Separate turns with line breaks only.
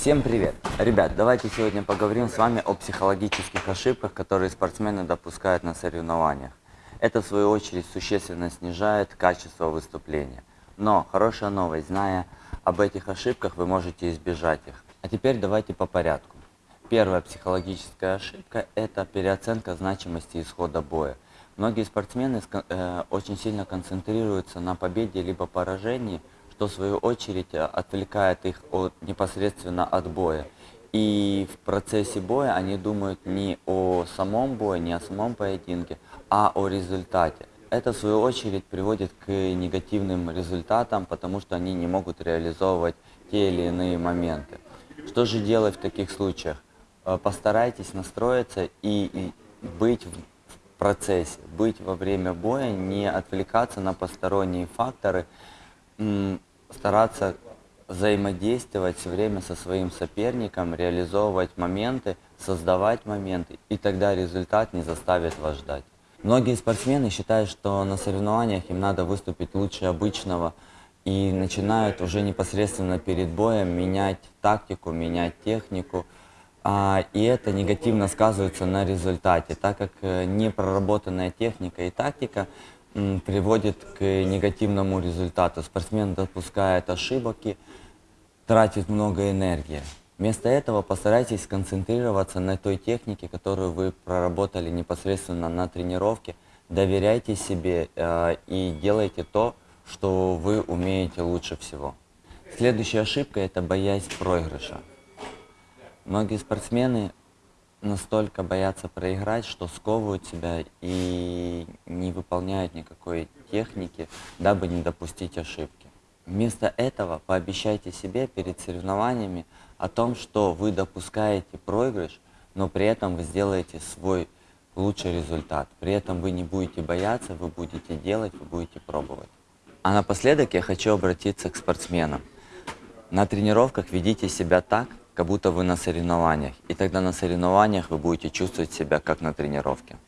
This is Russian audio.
Всем привет! Ребят, давайте сегодня поговорим с вами о психологических ошибках, которые спортсмены допускают на соревнованиях. Это, в свою очередь, существенно снижает качество выступления. Но хорошая новость, зная об этих ошибках, вы можете избежать их. А теперь давайте по порядку. Первая психологическая ошибка – это переоценка значимости исхода боя. Многие спортсмены э, очень сильно концентрируются на победе либо поражении, что в свою очередь отвлекает их от, непосредственно от боя. И в процессе боя они думают не о самом бое, не о самом поединке, а о результате. Это в свою очередь приводит к негативным результатам, потому что они не могут реализовывать те или иные моменты. Что же делать в таких случаях? Э, постарайтесь настроиться и быть в процессе, быть во время боя, не отвлекаться на посторонние факторы, стараться взаимодействовать все время со своим соперником, реализовывать моменты, создавать моменты, и тогда результат не заставит вас ждать. Многие спортсмены считают, что на соревнованиях им надо выступить лучше обычного, и начинают уже непосредственно перед боем менять тактику, менять технику, а, и это негативно сказывается на результате, так как э, непроработанная техника и тактика приводит к негативному результату. Спортсмен допускает ошибки, тратит много энергии. Вместо этого постарайтесь сконцентрироваться на той технике, которую вы проработали непосредственно на тренировке. Доверяйте себе э, и делайте то, что вы умеете лучше всего. Следующая ошибка – это боязнь проигрыша. Многие спортсмены настолько боятся проиграть, что сковывают себя и не выполняют никакой техники, дабы не допустить ошибки. Вместо этого пообещайте себе перед соревнованиями о том, что вы допускаете проигрыш, но при этом вы сделаете свой лучший результат. При этом вы не будете бояться, вы будете делать, вы будете пробовать. А напоследок я хочу обратиться к спортсменам. На тренировках ведите себя так, как будто вы на соревнованиях. И тогда на соревнованиях вы будете чувствовать себя как на тренировке.